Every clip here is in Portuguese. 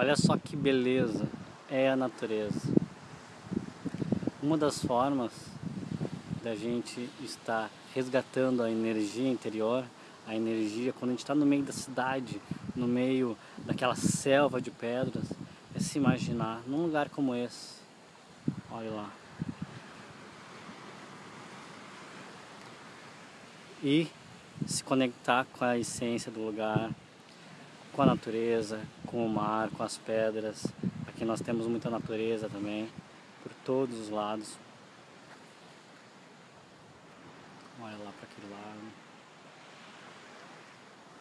Olha só que beleza é a natureza. Uma das formas da gente estar resgatando a energia interior, a energia quando a gente está no meio da cidade, no meio daquela selva de pedras, é se imaginar num lugar como esse. Olha lá. E se conectar com a essência do lugar, com a natureza, com o mar, com as pedras. Aqui nós temos muita natureza também, por todos os lados. Olha lá para aquele lado.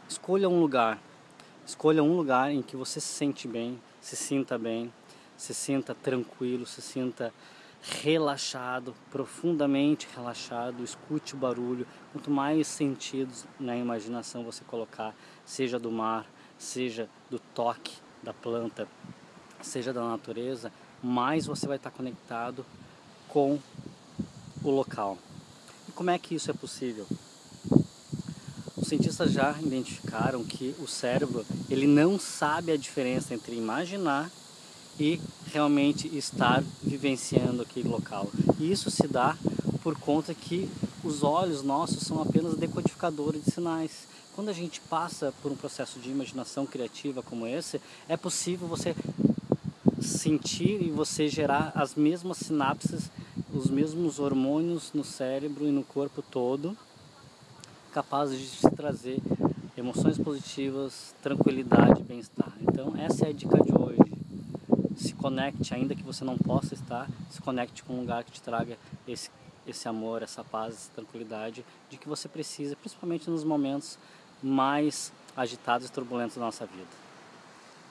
Escolha um lugar. Escolha um lugar em que você se sente bem, se sinta bem, se sinta tranquilo, se sinta relaxado, profundamente relaxado, escute o barulho. Quanto mais sentidos na imaginação você colocar, seja do mar, seja do toque da planta, seja da natureza, mais você vai estar conectado com o local. E como é que isso é possível? Os cientistas já identificaram que o cérebro ele não sabe a diferença entre imaginar e realmente estar vivenciando aquele local. E isso se dá por conta que os olhos nossos são apenas decodificadores de sinais. Quando a gente passa por um processo de imaginação criativa como esse, é possível você sentir e você gerar as mesmas sinapses, os mesmos hormônios no cérebro e no corpo todo, capazes de te trazer emoções positivas, tranquilidade bem-estar. Então essa é a dica de hoje. Se conecte, ainda que você não possa estar, se conecte com um lugar que te traga esse, esse amor, essa paz, essa tranquilidade de que você precisa, principalmente nos momentos mais agitados e turbulentos da nossa vida.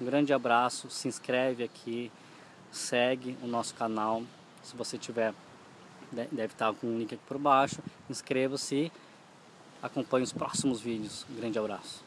Um grande abraço, se inscreve aqui, segue o nosso canal. Se você tiver, deve estar com o link aqui por baixo. Inscreva-se acompanhe os próximos vídeos. Um grande abraço.